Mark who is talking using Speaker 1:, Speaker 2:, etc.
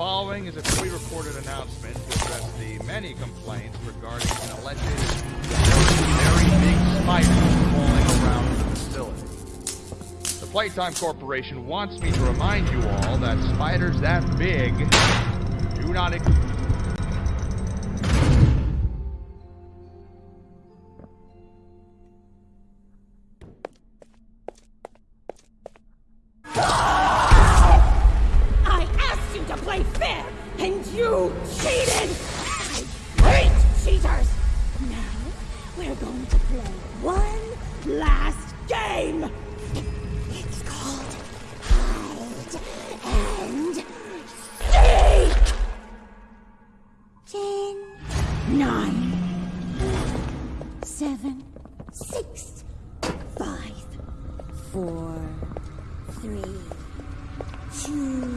Speaker 1: following is a pre-recorded announcement to address the many complaints regarding an alleged very big spider crawling around the facility. The Playtime Corporation wants me to remind you all that spiders that big do not exist.
Speaker 2: You cheated! I hate cheaters! Now, we're going to play one last game! It's called Hide and Seek! Ten, nine, seven, six, five, four, three, two,